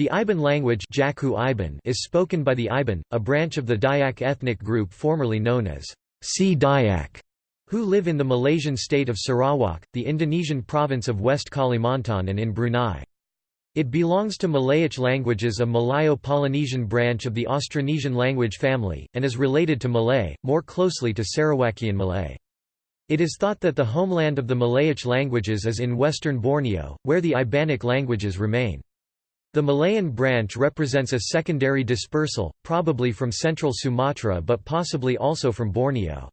The Iban language is spoken by the Iban, a branch of the Dayak ethnic group formerly known as Sea Dayak, who live in the Malaysian state of Sarawak, the Indonesian province of West Kalimantan and in Brunei. It belongs to Malayic languages a Malayo-Polynesian branch of the Austronesian language family, and is related to Malay, more closely to Sarawakian Malay. It is thought that the homeland of the Malayic languages is in western Borneo, where the Ibanic languages remain. The Malayan branch represents a secondary dispersal, probably from central Sumatra but possibly also from Borneo.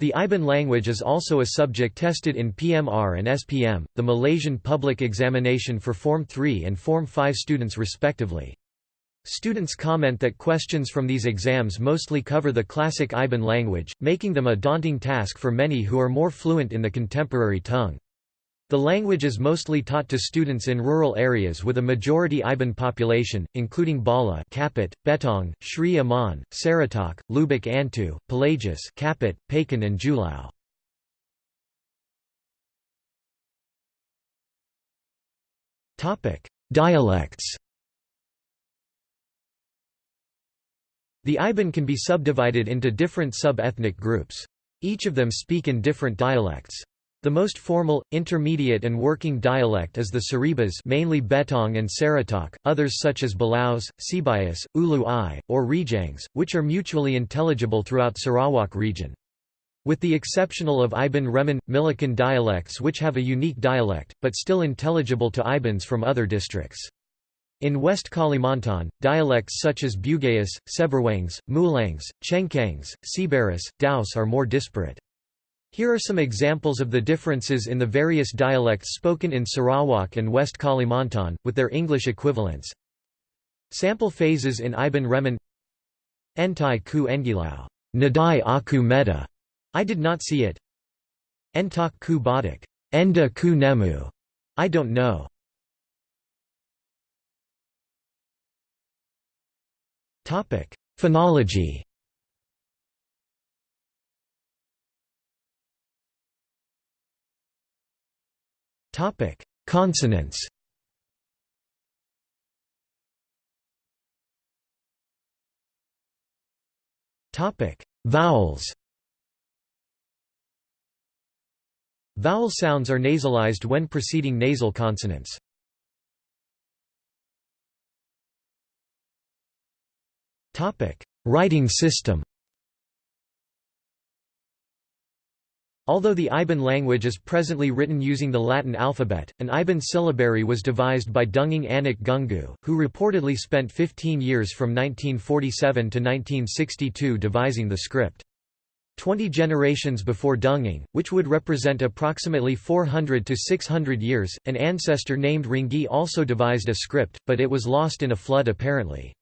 The Iban language is also a subject tested in PMR and SPM, the Malaysian public examination for Form 3 and Form 5 students respectively. Students comment that questions from these exams mostly cover the classic Iban language, making them a daunting task for many who are more fluent in the contemporary tongue. The language is mostly taught to students in rural areas with a majority Iban population, including Bala Kapit, Betong, Sri Aman, Saratok, Lubuk Antu, Pelagus Kapit, Pakan and Julau. Dialects The Iban can be subdivided into different sub-ethnic groups. Each of them speak in different dialects. The most formal, intermediate and working dialect is the Saribas mainly Betong and Saratok, others such as Balaus, Sibayas, Ulu Ai, or Rejangs, which are mutually intelligible throughout Sarawak region. With the exceptional of Iban Remun, Milikin dialects which have a unique dialect, but still intelligible to Ibans from other districts. In West Kalimantan, dialects such as Bugayas, Seberwangs, Mulangs, Chengkangs, Sibaris, Daus are more disparate. Here are some examples of the differences in the various dialects spoken in Sarawak and West Kalimantan, with their English equivalents. Sample phases in Iban Remun Entai ku engilau. Nadai aku meta, I did not see it. Entak ku badak. Enda ku nemu, I don't know. Phonology Topic: Consonants. Topic: Vowels. Vowel sounds are nasalized when preceding nasal consonants. Topic: Writing system. Although the Iban language is presently written using the Latin alphabet, an Iban syllabary was devised by Dunging Anak Gunggu, who reportedly spent 15 years from 1947 to 1962 devising the script. Twenty generations before Dunging, which would represent approximately 400 to 600 years, an ancestor named Ringi also devised a script, but it was lost in a flood apparently.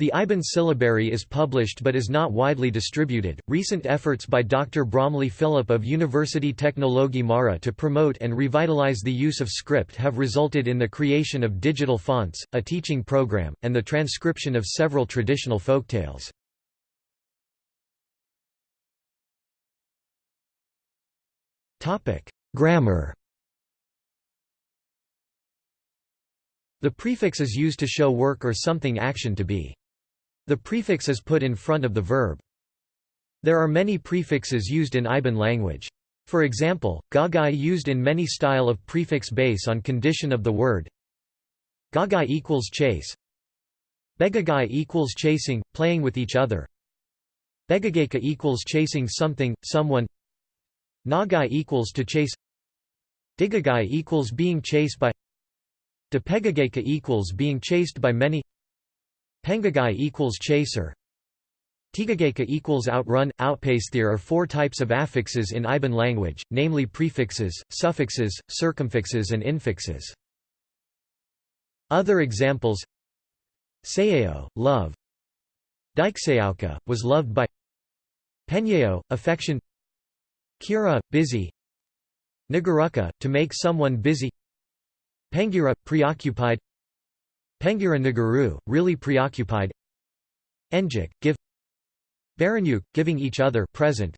The Iban syllabary is published but is not widely distributed. Recent efforts by Dr. Bromeley Philip of University Teknologi Mara to promote and revitalize the use of script have resulted in the creation of digital fonts, a teaching program, and the transcription of several traditional folktales. Grammar. The prefix is used to show work or something action to be. The prefix is put in front of the verb. There are many prefixes used in Iban language. For example, gagai used in many style of prefix base on condition of the word. Gagai equals chase. Begagai equals chasing, playing with each other. Begageka equals chasing something, someone. Nagai equals to chase. Digagai equals being chased by. Depegageka equals being chased by many. Pengagai equals chaser. Tigageka equals outrun, outpace. There are four types of affixes in Iban language, namely prefixes, suffixes, circumfixes and infixes. Other examples. Sayeo, love. Dikseauka, was loved by. Penyeo, affection. Kira, busy. Nagaruka, to make someone busy. Pengira, preoccupied Pengira Nagaru, really preoccupied. Enjik, give. Baranyuk, giving each other present.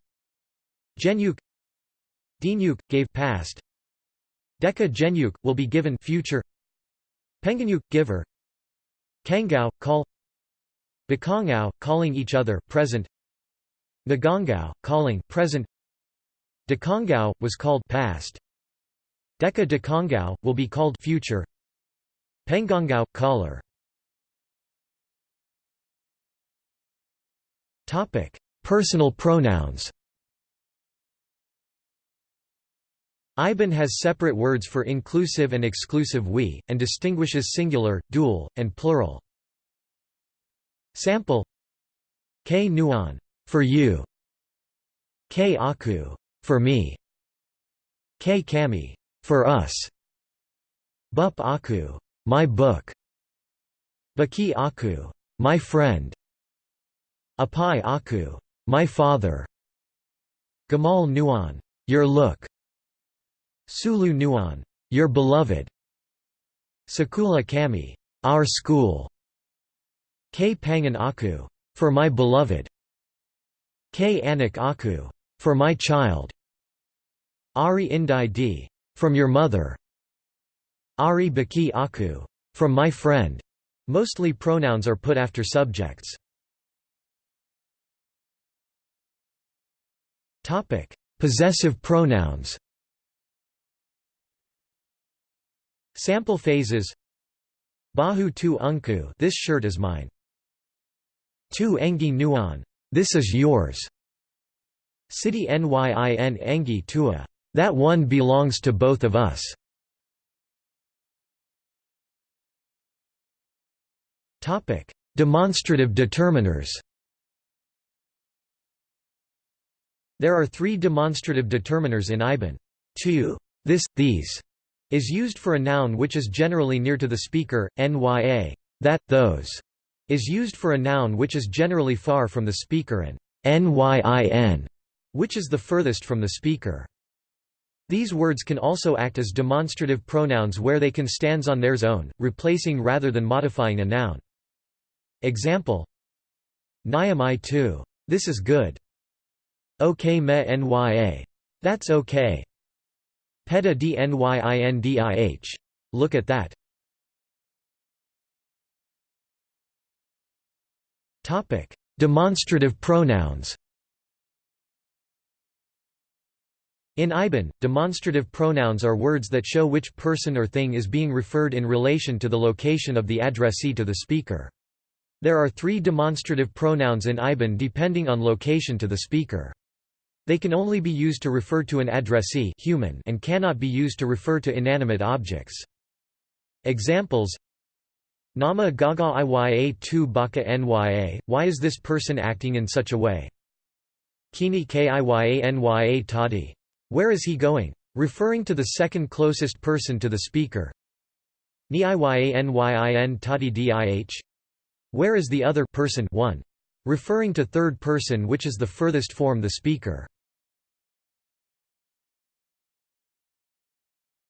Genyuk Dinyuk, gave past. Deka Genyuk, will be given future. Penganyuk, giver. Kangao, call. Bakongao, calling each other present. Ngongao, calling present. Dekongao, was called past. Deka Dekongao, will be called future Pengongao, caller Personal pronouns Iban has separate words for inclusive and exclusive we, and distinguishes singular, dual, and plural. Sample K nuan for you. K aku for me. K kami for us. Bup aku my book. Baki aku my friend. Apai aku my father. Gamal nuan your look. Sulu Nuan, your beloved. Sakula Kami, our school. K Pangan Aku, for my beloved. K Anak Aku, for my child. Ari Indai D, from your mother. Ari Baki Aku, from my friend. Mostly pronouns are put after subjects. Topic: Possessive pronouns. Sample phases Bahu tu unku this shirt is mine. Tu engi nuan this is yours. City nyin engi tua that one belongs to both of us. Topic: Demonstrative determiners. There are three demonstrative determiners in Iban. Tu, this, these, is used for a noun which is generally near to the speaker, nya, that, those, is used for a noun which is generally far from the speaker and nyin, which is the furthest from the speaker. These words can also act as demonstrative pronouns where they can stand on theirs own, replacing rather than modifying a noun. Example Nyamai too. This is good. Ok me nya. That's okay. Peta dnyindih. Look at that. Topic: Demonstrative pronouns. In Iban, demonstrative pronouns are words that show which person or thing is being referred in relation to the location of the addressee to the speaker. There are three demonstrative pronouns in Iban depending on location to the speaker. They can only be used to refer to an addressee human and cannot be used to refer to inanimate objects. Examples Nama gaga iya tu baka nya, why is this person acting in such a way? Kini kiya nya tadi. Where is he going? Referring to the second closest person to the speaker. Ni iya nyin tadi dih. Where is the other person one? Referring to third person which is the furthest form the speaker.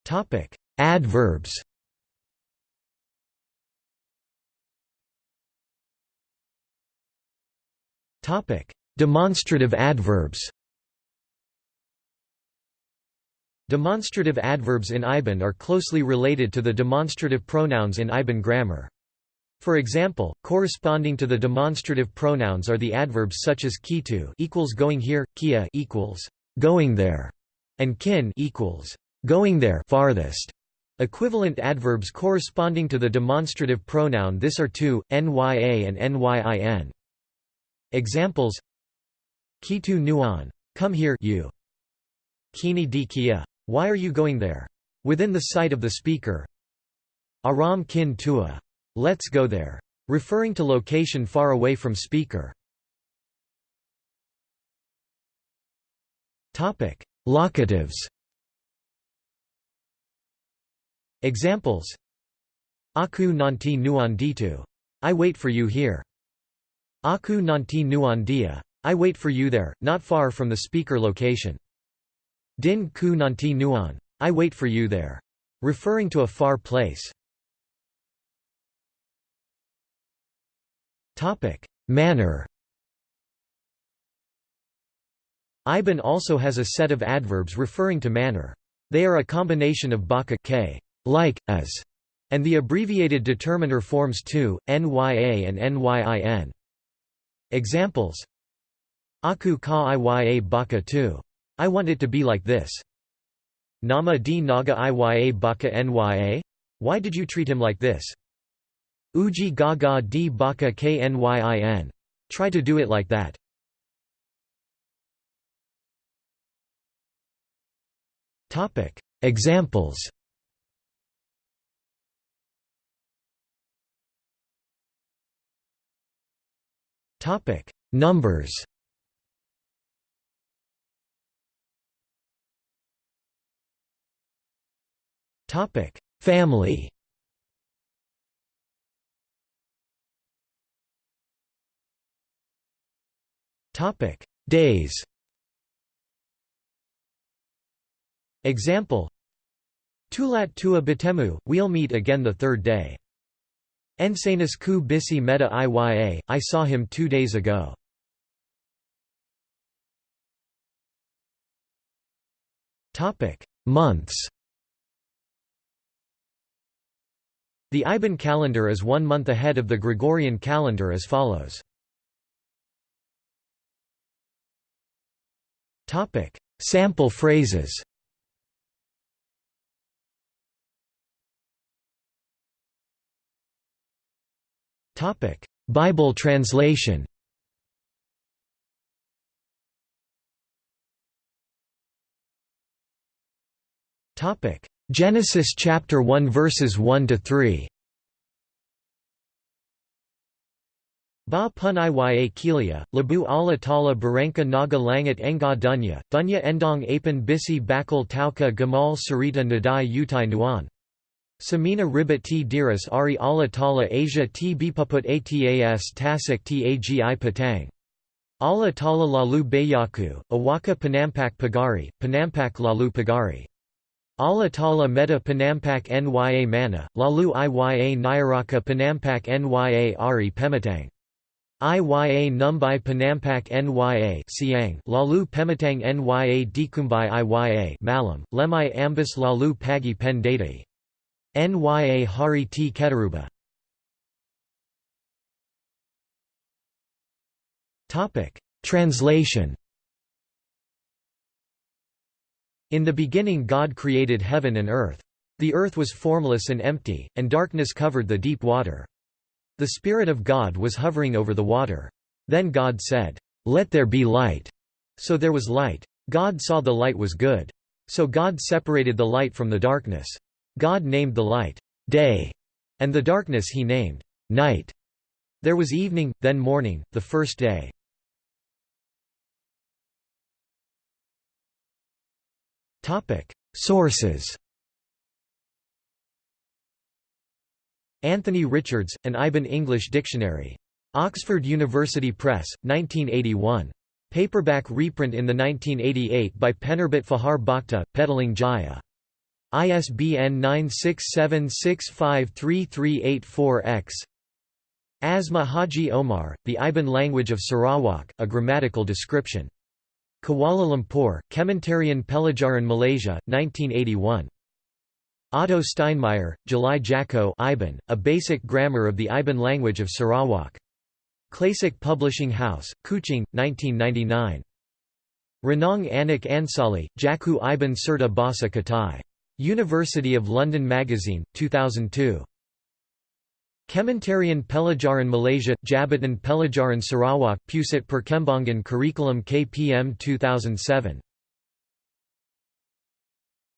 Topic: Adverbs. Topic: Demonstrative adverbs. Demonstrative adverbs in Iban are closely related to the demonstrative pronouns in Iban grammar. For example, corresponding to the demonstrative pronouns are the adverbs such as kitu equals going here, kia equals going there, and kin equals going there farthest. Equivalent adverbs corresponding to the demonstrative pronoun this are to, nya and nyin. Examples Kitu nuan. Come here you. Kini di kia. Why are you going there? Within the sight of the speaker. Aram kin tua. Let's go there. Referring to location far away from speaker. Topic: Locatives. Examples Aku nanti nuan ditu. I wait for you here. Aku nanti nuan dia. I wait for you there, not far from the speaker location. Din ku nanti nuan. I wait for you there. Referring to a far place. Topic: Manner. Iban also has a set of adverbs referring to manner. They are a combination of baka k like, as, and the abbreviated determiner forms 2, nya and nyin. Examples Aku ka iya baka tu. I want it to be like this. Nama di naga iya baka nya? Why did you treat him like this? Uji gaga di baka knyin. Try to do it like that. Topic Examples Topic: Numbers. Topic: Family. Topic: Days. Example Tulat tua batemu, we'll meet again the third day. Ensanas ku bisi meta iya, I saw him two days ago. Topic: Months The Iban calendar is one month ahead of the Gregorian calendar as follows. Sample phrases. Topic: Bible translation. Topic: Genesis chapter 1 verses 1 to 3 Ba pun iya kilia, labu ala tala baranka naga langat enga dunya, dunya endong apan bisi bakal tauka gamal sarita nadai utai nuan. Samina ribat t diras ari Allah tala Asia t bipuput atas tasik tagi patang. Allah tala lalu bayaku, awaka panampak pagari, panampak lalu pagari. Allah tala meta panampak nya mana, lalu iya nyaraka panampak nya ari pematang. Iya numbai panampak nya siang lalu pematang nya dikumbai iya malam, lemai ambas lalu pagi pen Nya Hari T. Ketaruba Translation In the beginning God created heaven and earth. The earth was formless and empty, and darkness covered the deep water. The Spirit of God was hovering over the water. Then God said, "'Let there be light." So there was light. God saw the light was good. So God separated the light from the darkness. God named the light, day, and the darkness he named, night. There was evening, then morning, the first day. Sources Anthony Richards, An Iban English Dictionary. Oxford University Press, 1981. Paperback reprint in the 1988 by Penerbit Fajar Bakti, Petaling Jaya. ISBN 967653384-X Asmah Haji Omar, The Iban Language of Sarawak, A Grammatical Description. Kuala Lumpur, Kementerian Pelajaran Malaysia, 1981. Otto Steinmayer, Jalai Jaku Iban, A Basic Grammar of the Iban Language of Sarawak. Classic Publishing House, Kuching, 1999. Renong Anak Ansali, Jaku Iban Serta Basa Katai. University of London Magazine, 2002. Kementerian Pelajaran Malaysia – Jabatan Pelajaran Sarawak Pusat Perkembangan Curriculum KPM 2007